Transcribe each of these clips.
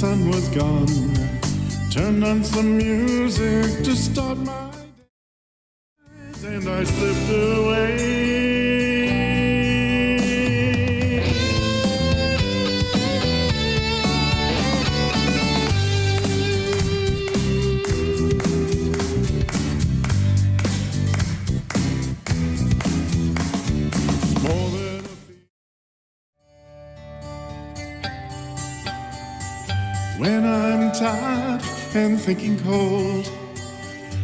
sun was gone. Turned on some music to start my When I'm tired and thinking cold,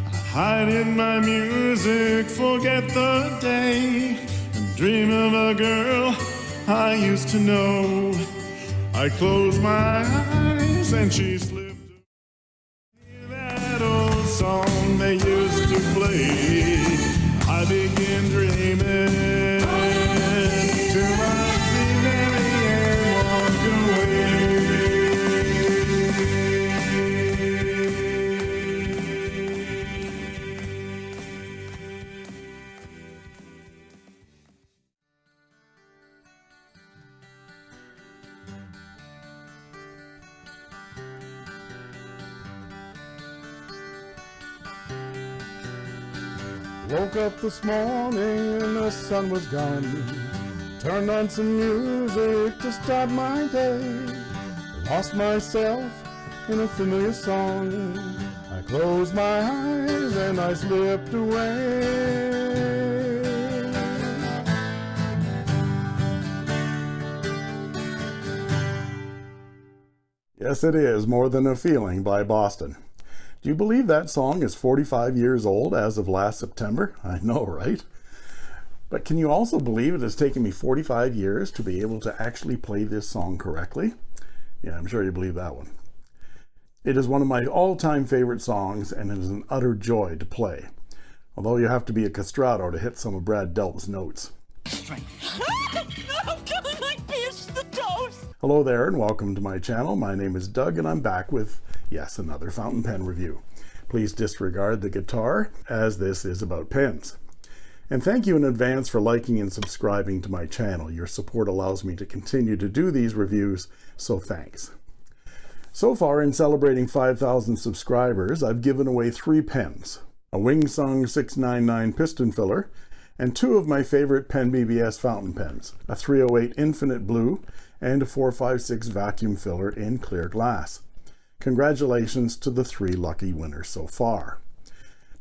I hide in my music, forget the day, and dream of a girl I used to know. I close my eyes and she Woke up this morning and the sun was gone. Turned on some music to start my day. Lost myself in a familiar song. I closed my eyes and I slipped away. Yes, it is More Than a Feeling by Boston. Do you believe that song is 45 years old as of last September? I know, right? But can you also believe it has taken me 45 years to be able to actually play this song correctly? Yeah, I'm sure you believe that one. It is one of my all-time favorite songs and it is an utter joy to play. Although you have to be a castrato to hit some of Brad Delp's notes. The toast. Hello there and welcome to my channel. My name is Doug and I'm back with, yes, another fountain pen review. Please disregard the guitar as this is about pens. And thank you in advance for liking and subscribing to my channel. Your support allows me to continue to do these reviews, so thanks. So far in celebrating 5,000 subscribers, I've given away three pens, a Wingsung 699 piston filler, and two of my favorite Pen BBS fountain pens, a 308 Infinite Blue and a 456 vacuum filler in clear glass. Congratulations to the three lucky winners so far.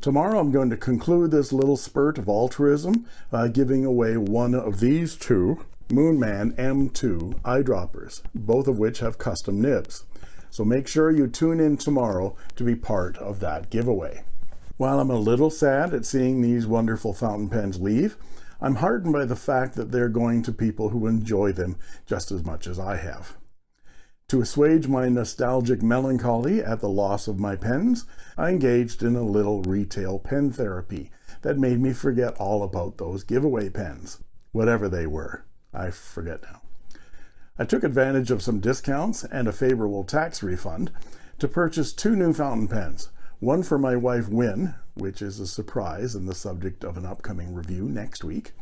Tomorrow I'm going to conclude this little spurt of altruism by giving away one of these two Moonman M2 eyedroppers, both of which have custom nibs. So make sure you tune in tomorrow to be part of that giveaway. While I'm a little sad at seeing these wonderful fountain pens leave, I'm heartened by the fact that they're going to people who enjoy them just as much as I have. To assuage my nostalgic melancholy at the loss of my pens, I engaged in a little retail pen therapy that made me forget all about those giveaway pens, whatever they were. I forget now. I took advantage of some discounts and a favorable tax refund to purchase two new fountain pens, one for my wife Wynne, which is a surprise and the subject of an upcoming review next week,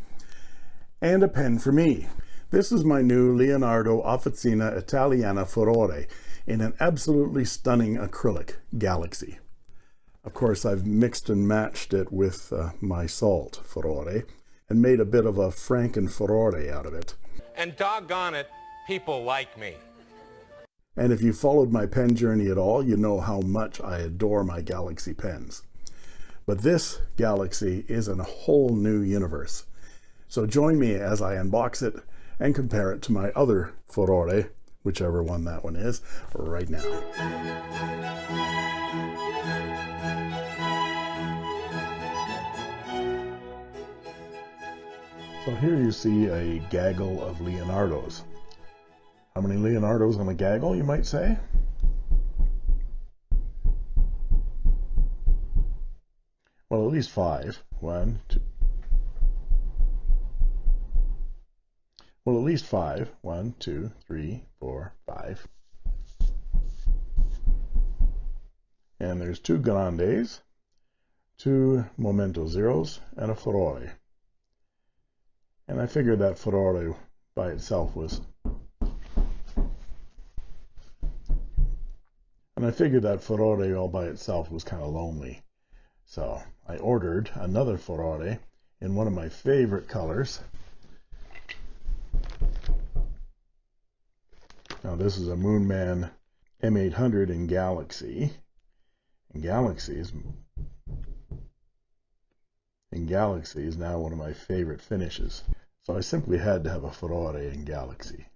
and a pen for me. This is my new Leonardo Officina Italiana Furore in an absolutely stunning acrylic Galaxy. Of course, I've mixed and matched it with uh, my salt Furore and made a bit of a Franken Furore out of it. And doggone it, people like me. And if you followed my pen journey at all, you know how much I adore my Galaxy pens. But this Galaxy is in a whole new universe. So join me as I unbox it and compare it to my other Furore, whichever one that one is, right now. So here you see a gaggle of Leonardos. How many Leonardos on a gaggle, you might say? Well, at least five. One, two. Well, at least five. One, two, three, four, five. And there's two Grandes, two Momento Zeros, and a Furore. And I figured that Furore by itself was and I figured that Furore all by itself was kind of lonely. So I ordered another Furore in one of my favorite colors. Now this is a Moonman M800 in Galaxy. And Galaxy is in Galaxy is now one of my favorite finishes. So I simply had to have a Furore in Galaxy.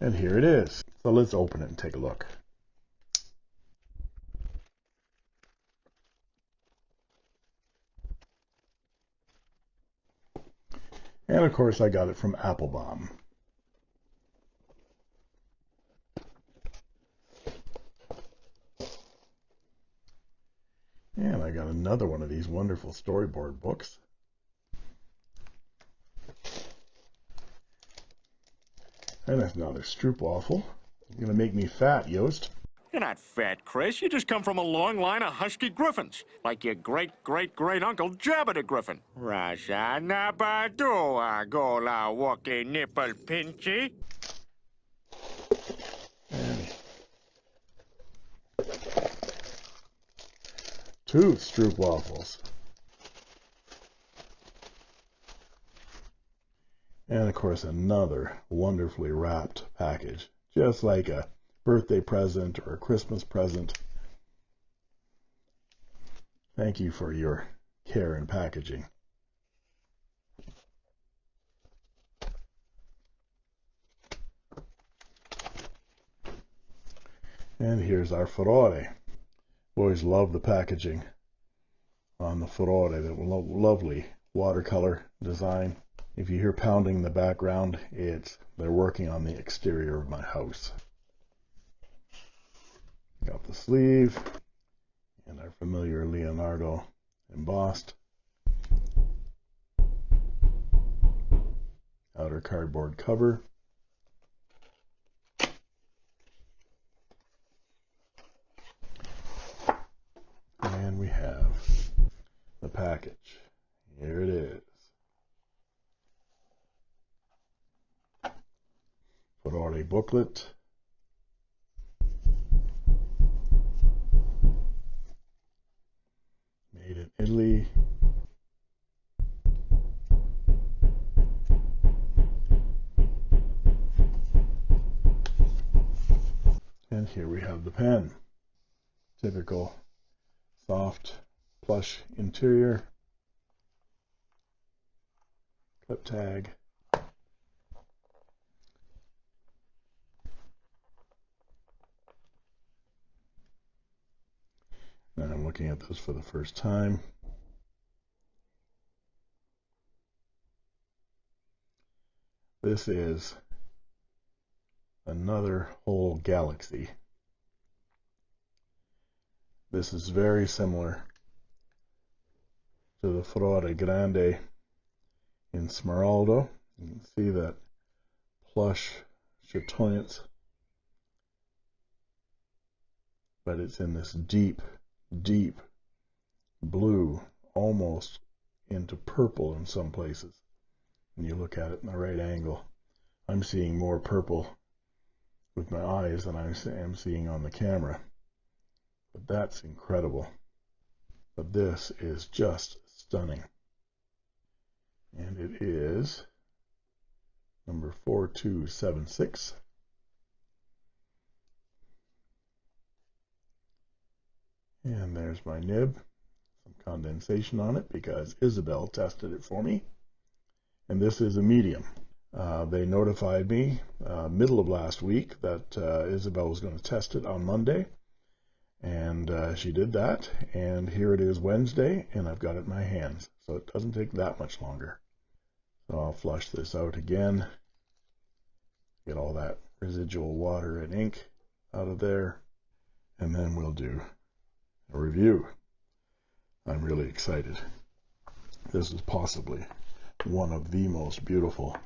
And here it is. So let's open it and take a look. And of course I got it from Appelboom. And I got another one of these wonderful storyboard books. And that's another stroopwafel. You're gonna make me fat, Yost. You're not fat, Chris. You just come from a long line of husky griffins, like your great great great uncle Jabba the Griffin. Raja Nabadua Gola Wookie Nipple Pinchy. Two stroopwafels. And of course, another wonderfully wrapped package, just like a birthday present or a Christmas present. Thank you for your care and packaging. And here's our Furore. Always love the packaging on the Furore. that lo lovely watercolor design. If you hear pounding in the background, it's they're working on the exterior of my house. Got the sleeve and our familiar Leonardo embossed. Outer cardboard cover. And we have the package. Here it is. Furore booklet. Made in Italy. And here we have the pen. Typical soft plush interior. Clip tag. I'm looking at this for the first time. This is another whole galaxy. This is very similar to the Furore Grande in Smeraldo. You can see that plush chatoyance, but it's in this deep, deep blue, almost into purple in some places. When you look at it in the right angle, I'm seeing more purple with my eyes than I am seeing on the camera. But that's incredible. But this is just stunning. And it is number 4276. And there's my nib. Some condensation on it because Isabel tested it for me. And this is a medium. Uh, they notified me uh, middle of last week that uh, Isabel was going to test it on Monday. And uh, she did that. And here it is Wednesday, and I've got it in my hands. So it doesn't take that much longer. So I'll flush this out again. Get all that residual water and ink out of there. And then we'll do a review. I'm really excited. This is possibly one of the most beautiful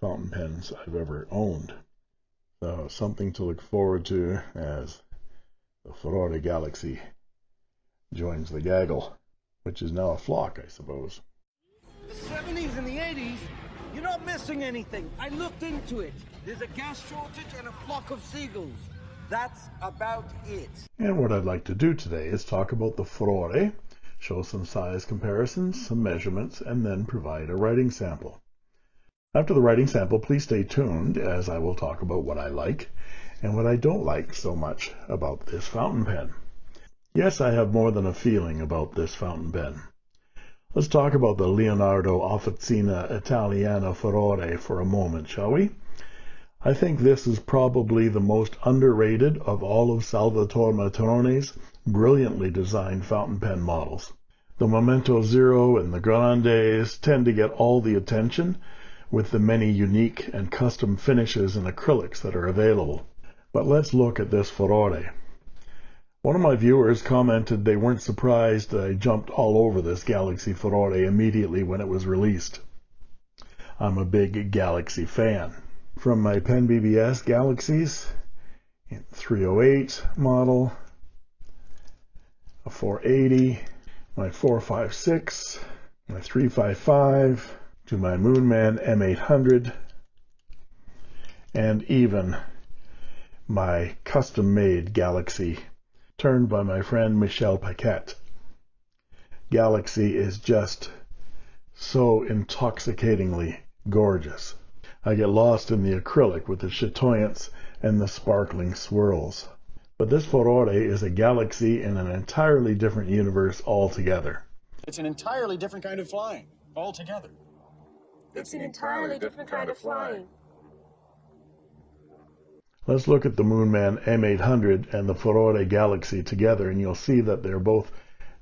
fountain pens I've ever owned. So something to look forward to as the Furore Galaxy joins the gaggle, which is now a flock, I suppose. The 70s and the 80s, you're not missing anything. I looked into it. There's a gas shortage and a flock of seagulls. That's about it. And what I'd like to do today is talk about the furore, show some size comparisons, some measurements, and then provide a writing sample. After the writing sample, please stay tuned as I will talk about what I like and what I don't like so much about this fountain pen. Yes, I have more than a feeling about this fountain pen. Let's talk about the Leonardo Officina Italiana Furore for a moment, shall we? I think this is probably the most underrated of all of Salvatore Matrone's brilliantly designed fountain pen models. The Momento Zero and the Grandes tend to get all the attention with the many unique and custom finishes and acrylics that are available. But let's look at this Furore. One of my viewers commented they weren't surprised that I jumped all over this Galaxy Furore immediately when it was released. I'm a big Galaxy fan from my Pen BBS Galaxies, 308 model, a 480, my 456, my 355, to my Moonman M800, and even my custom-made Galaxy turned by my friend Michel Paquette. Galaxy is just so intoxicatingly gorgeous. I get lost in the acrylic with the chatoyance and the sparkling swirls. But this Furore is a galaxy in an entirely different universe altogether. It's an entirely different kind of flying altogether. It's an entirely different kind of flying. Let's look at the Moonman M800 and the Furore Galaxy together and you'll see that they're both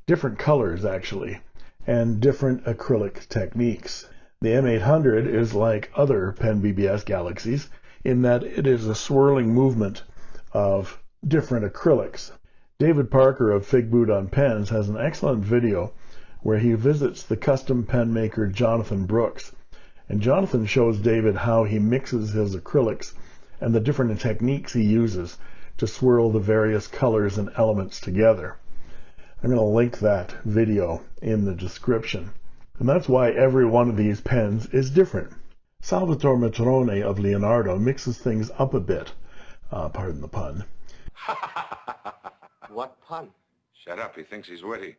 different colors actually and different acrylic techniques. The M800 is like other Pen BBS Galaxies in that it is a swirling movement of different acrylics. David Parker of Fig Boot on Pens has an excellent video where he visits the custom pen maker Jonathan Brooks. And Jonathan shows David how he mixes his acrylics and the different techniques he uses to swirl the various colors and elements together. I'm going to link that video in the description. And that's why every one of these pens is different. Salvatore Matrone of Leonardo mixes things up a bit, uh, pardon the pun. What pun? Shut up, he thinks he's witty.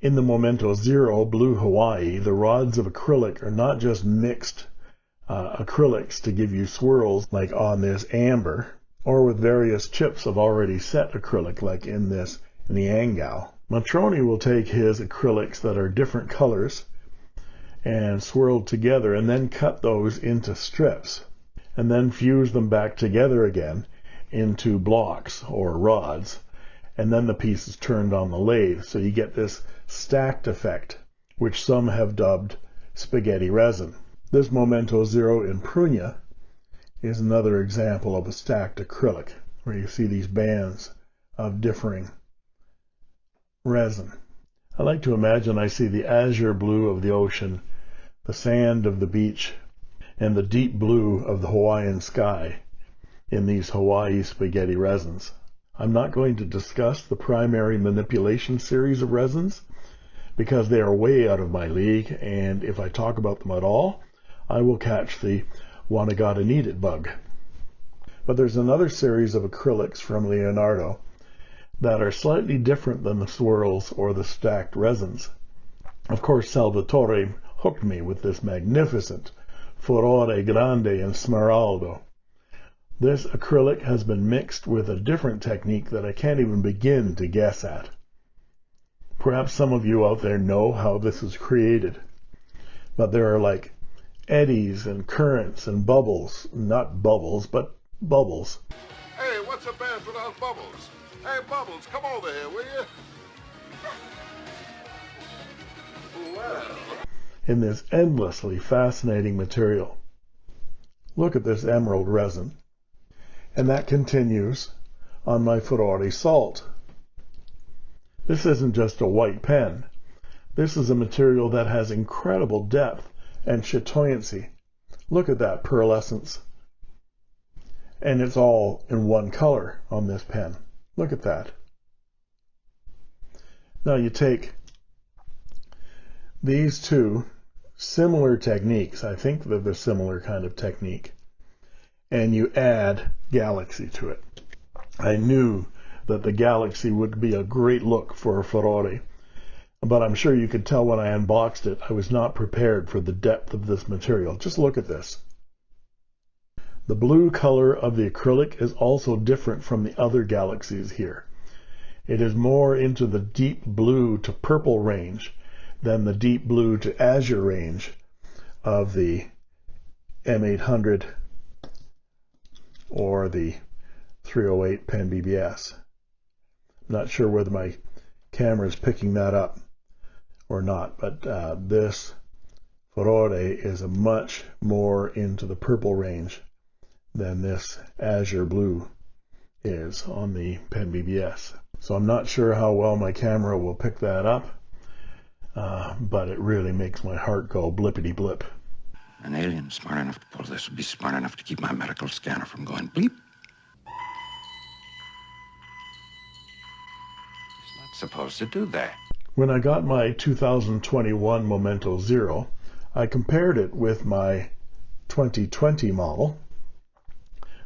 In the Momento Zero Blue Hawaii, the rods of acrylic are not just mixed uh, acrylics to give you swirls like on this amber, or with various chips of already set acrylic like in this Niangao. Matrone will take his acrylics that are different colors and swirled together and then cut those into strips and then fuse them back together again into blocks or rods and then the piece is turned on the lathe so you get this stacked effect which some have dubbed spaghetti resin. This Momento Zero in Prugna is another example of a stacked acrylic where you see these bands of differing resin. I like to imagine I see the azure blue of the ocean, the sand of the beach, and the deep blue of the Hawaiian sky in these Hawaii spaghetti resins. I'm not going to discuss the primary manipulation series of resins because they are way out of my league, and if I talk about them at all, I will catch the wanna gotta need it bug. But there's another series of acrylics from Leonardo that are slightly different than the swirls or the stacked resins. Of course, Salvatore hooked me with this magnificent Furore Grande in Smeraldo. This acrylic has been mixed with a different technique that I can't even begin to guess at. Perhaps some of you out there know how this is created, but there are like eddies and currents and bubbles, not bubbles, but bubbles. Hey, what's a band without bubbles? Hey, Bubbles, come over here, will you? In this endlessly fascinating material. Look at this emerald resin. And that continues on my Furore salt. This isn't just a white pen. This is a material that has incredible depth and chatoyancy. Look at that pearlescence. And it's all in one color on this pen. Look at that. Now you take these two similar techniques, I think they're the similar kind of technique, and you add Galaxy to it. I knew that the Galaxy would be a great look for a Furore, but I'm sure you could tell when I unboxed it, I was not prepared for the depth of this material. Just look at this. The blue color of the acrylic is also different from the other Galaxies here. It is more into the deep blue to purple range than the deep blue to azure range of the M800 or the 308 Pen BBS. Not sure whether my camera is picking that up or not, but uh, this Furore is much more into the purple range than this azure blue is on the Pen BBS. So I'm not sure how well my camera will pick that up, uh, but it really makes my heart go blippity blip. An alien smart enough to pull this would be smart enough to keep my medical scanner from going bleep. He's not supposed to do that. When I got my 2021 Momento Zero, I compared it with my 2020 model,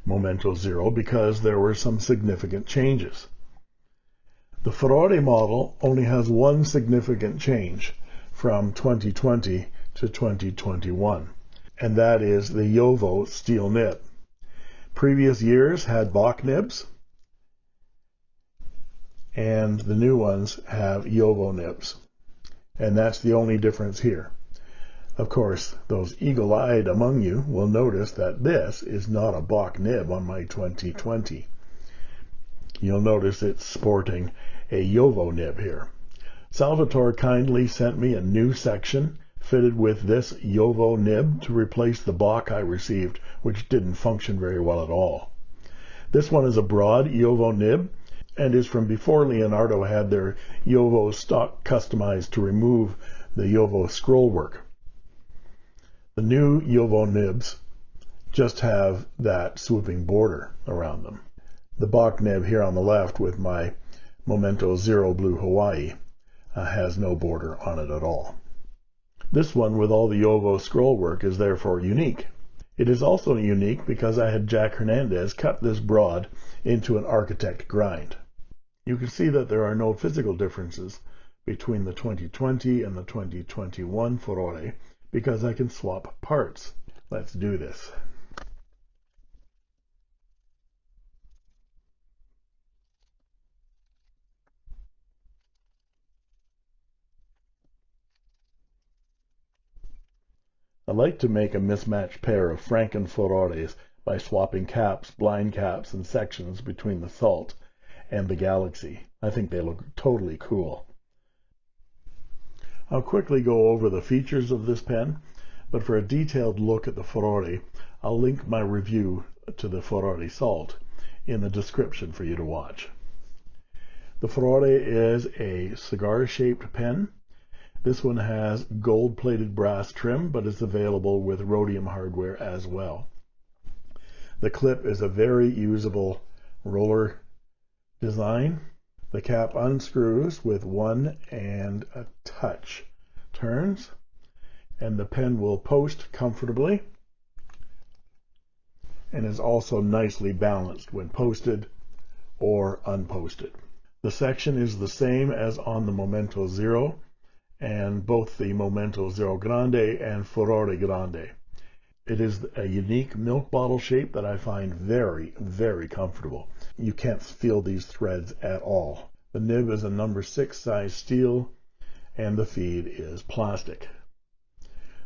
Momento Zero, because there were some significant changes. The Furore model only has one significant change from 2020 to 2021, and that is the JoWo steel nib. Previous years had Bock nibs, and the new ones have JoWo nibs. And that's the only difference here. Of course, those eagle-eyed among you will notice that this is not a Bock nib on my 2020. You'll notice it's sporting a JoWo nib here. Salvatore kindly sent me a new section fitted with this JoWo nib to replace the Bock I received, which didn't function very well at all. This one is a broad JoWo nib and is from before Leonardo had their JoWo stock customized to remove the JoWo scroll work. The new JoWo nibs just have that swooping border around them. The Bock nib here on the left with my Momento Zero Blue Hawaii uh, has no border on it at all. This one with all the JoWo scroll work is therefore unique. It is also unique because I had Jack Hernandez cut this broad into an architect grind. You can see that there are no physical differences between the 2020 and the 2021 Furore because I can swap parts. Let's do this. I like to make a mismatched pair of Franken by swapping caps, blind caps, and sections between the Salt and the Galaxy. I think they look totally cool. I'll quickly go over the features of this pen, but for a detailed look at the Furore, I'll link my review to the Furore Salt in the description for you to watch. The Furore is a cigar-shaped pen this one has gold-plated brass trim, but is available with rhodium hardware as well. The clip is a very usable roller design. The cap unscrews with one and a touch turns, and the pen will post comfortably and is also nicely balanced when posted or unposted. The section is the same as on the Momento Zero, and both the Momento Zero Grande and Furore Grande. It is a unique milk bottle shape that I find very, very comfortable. You can't feel these threads at all. The nib is a number six size steel and the feed is plastic.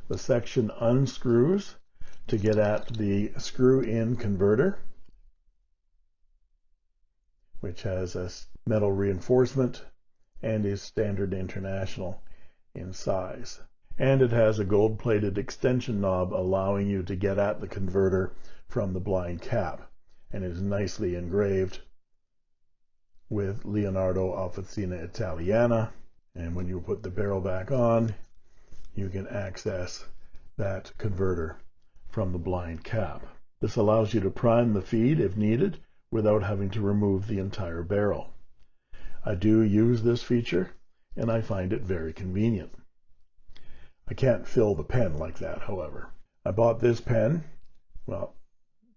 The section unscrews to get at the screw-in converter, which has a metal reinforcement and is standard international in size. And it has a gold-plated extension knob allowing you to get at the converter from the blind cap and is nicely engraved with Leonardo Officina Italiana. And when you put the barrel back on, you can access that converter from the blind cap. This allows you to prime the feed if needed without having to remove the entire barrel. I do use this feature and I find it very convenient. I can't fill the pen like that, however. I bought this pen, well,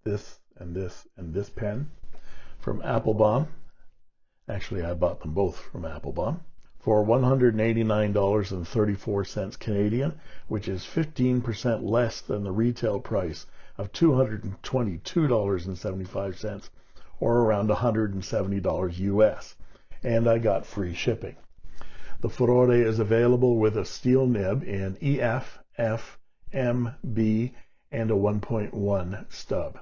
this and this and this pen from Appelboom. Actually, I bought them both from Appelboom for $189.34 Canadian, which is 15% less than the retail price of $222.75 or around $170 US. And I got free shipping. The Furore is available with a steel nib in EF, F, M, B, and a 1.1 stub.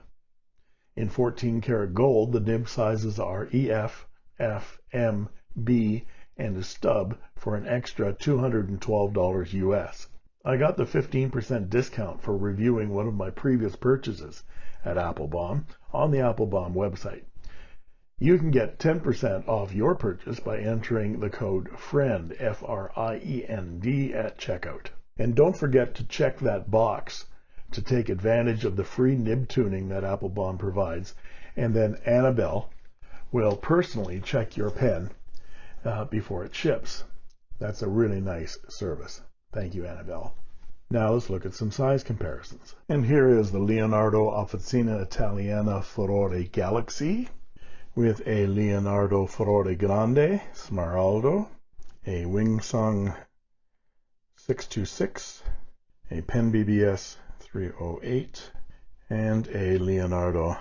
In 14 karat gold, the nib sizes are EF, F, M, B, and a stub for an extra $212 US. I got the 15% discount for reviewing one of my previous purchases at Appelboom on the Appelboom website. You can get 10% off your purchase by entering the code FRIEND, F-R-I-E-N-D, at checkout. And don't forget to check that box to take advantage of the free nib tuning that Appelboom provides, and then Annabelle will personally check your pen uh, before it ships. That's a really nice service. Thank you, Annabelle. Now let's look at some size comparisons. And here is the Leonardo Officina Italiana Furore Galaxy with a Leonardo Furore Grande Smeraldo, a Wingsung 626, a Pen BBS 308, and a Leonardo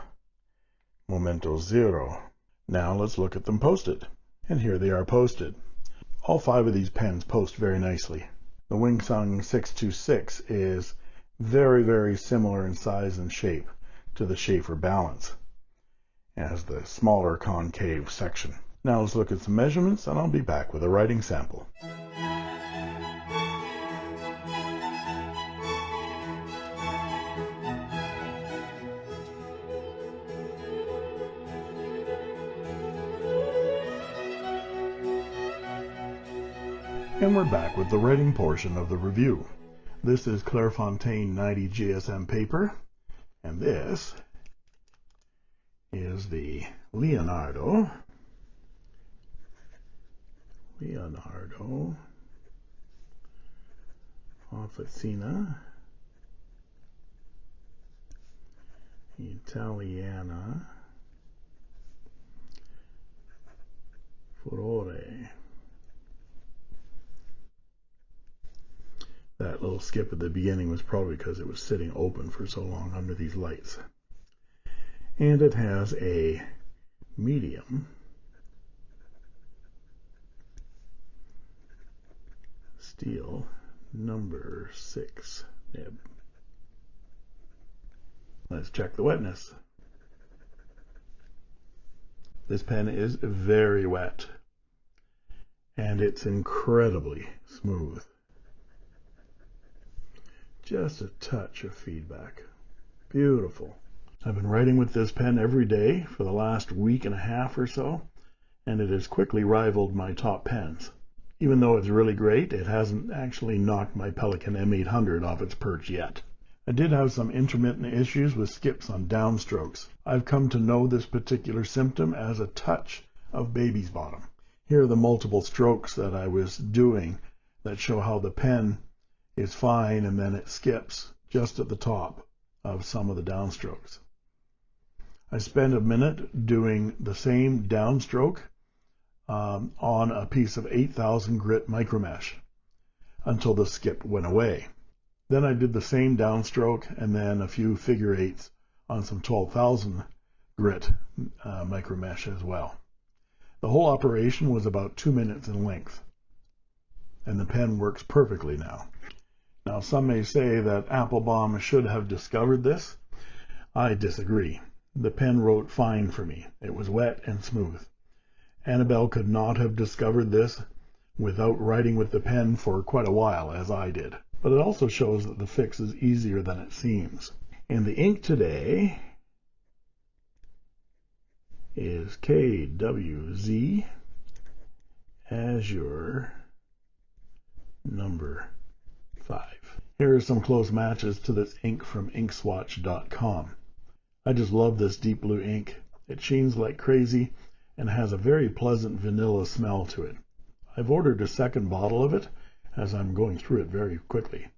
Momento Zero. Now let's look at them posted. And here they are posted. All five of these pens post very nicely. The Wingsung 626 is very, very similar in size and shape to the Sheaffer Balance as the smaller concave section. Now let's look at some measurements and I'll be back with a writing sample. And we're back with the writing portion of the review. This is Clairefontaine 90 GSM paper, and this is the Leonardo, Leonardo Officina Italiana Furore. That little skip at the beginning was probably because it was sitting open for so long under these lights. And it has a medium steel number six nib. Let's check the wetness. This pen is very wet and it's incredibly smooth just a touch of feedback. Beautiful. I've been writing with this pen every day for the last week and a half or so, and it has quickly rivaled my top pens. Even though it's really great, it hasn't actually knocked my Pelikan M800 off its perch yet. I did have some intermittent issues with skips on downstrokes. I've come to know this particular symptom as a touch of baby's bottom. Here are the multiple strokes that I was doing that show how the pen is fine and then it skips just at the top of some of the downstrokes. I spent a minute doing the same downstroke um, on a piece of 8000 grit micromesh until the skip went away. Then I did the same downstroke and then a few figure eights on some 12,000 grit uh, micromesh as well. The whole operation was about two minutes in length and the pen works perfectly now. Now, some may say that Appelboom should have discovered this. I disagree. The pen wrote fine for me. It was wet and smooth. Annabelle could not have discovered this without writing with the pen for quite a while, as I did. But it also shows that the fix is easier than it seems. And the ink today is KWZ Azure number 5. Here are some close matches to this ink from inkswatch.com. I just love this deep blue ink. It sheens like crazy and has a very pleasant vanilla smell to it. I've ordered a second bottle of it as I'm going through it very quickly.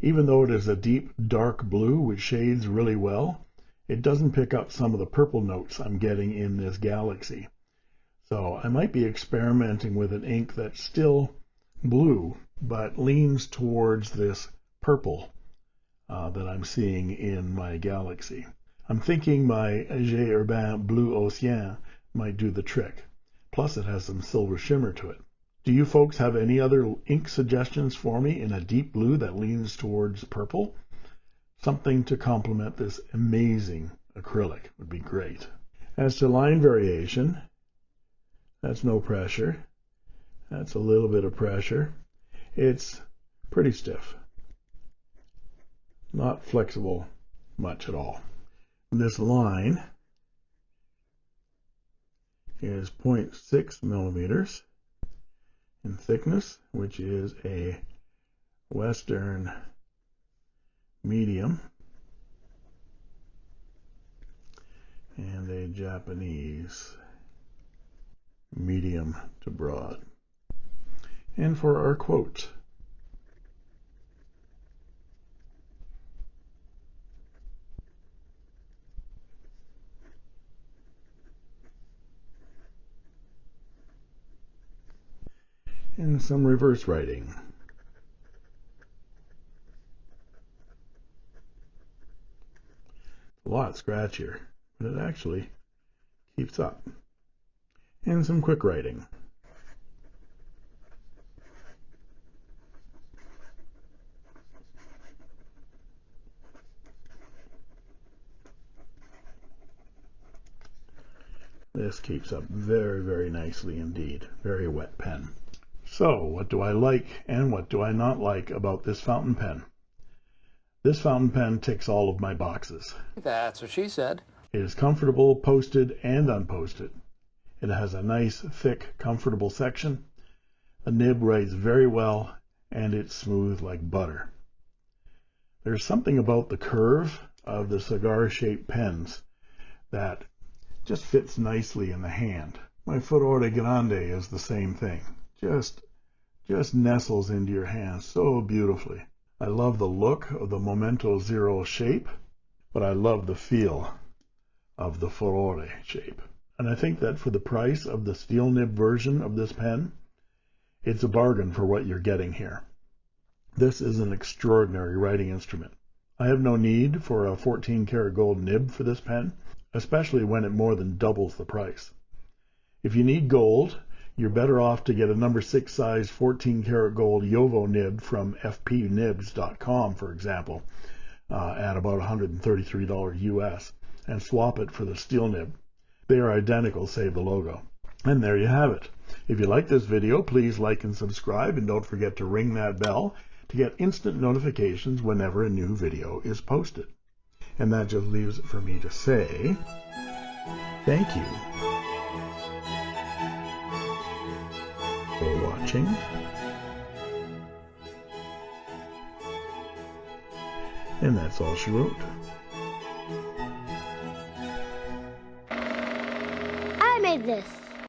Even though it is a deep dark blue which shades really well, it doesn't pick up some of the purple notes I'm getting in this Galaxy. So I might be experimenting with an ink that's still blue, but leans towards this purple uh, that I'm seeing in my Galaxy. I'm thinking my J. Herbin Blue Ocean might do the trick. Plus it has some silver shimmer to it. Do you folks have any other ink suggestions for me in a deep blue that leans towards purple? Something to complement this amazing acrylic would be great. As to line variation, that's no pressure. That's a little bit of pressure. It's pretty stiff. Not flexible much at all. This line is 0.6 millimeters in thickness, which is a Western medium and a Japanese medium to broad. And for our quote, and some reverse writing. A lot scratchier, but it actually keeps up. And some quick writing. This keeps up very, very nicely indeed. Very wet pen. So what do I like and what do I not like about this fountain pen? This fountain pen ticks all of my boxes. That's what she said. It is comfortable posted and unposted. It has a nice, thick, comfortable section. The nib writes very well and it's smooth like butter. There's something about the curve of the cigar-shaped pens that just fits nicely in the hand. My Furore Grande is the same thing just just nestles into your hand so beautifully. I love the look of the Momento Zero shape, but I love the feel of the Furore shape. And I think that for the price of the steel nib version of this pen, it's a bargain for what you're getting here. This is an extraordinary writing instrument. I have no need for a 14 karat gold nib for this pen, especially when it more than doubles the price. If you need gold, you're better off to get a number six size 14 karat gold JoWo nib from fpnibs.com, for example, uh, at about $133 US and swap it for the steel nib. They are identical, save the logo. And there you have it. If you like this video, please like and subscribe and don't forget to ring that bell to get instant notifications whenever a new video is posted. And that just leaves it for me to say thank you watching. And that's all she wrote. I made this.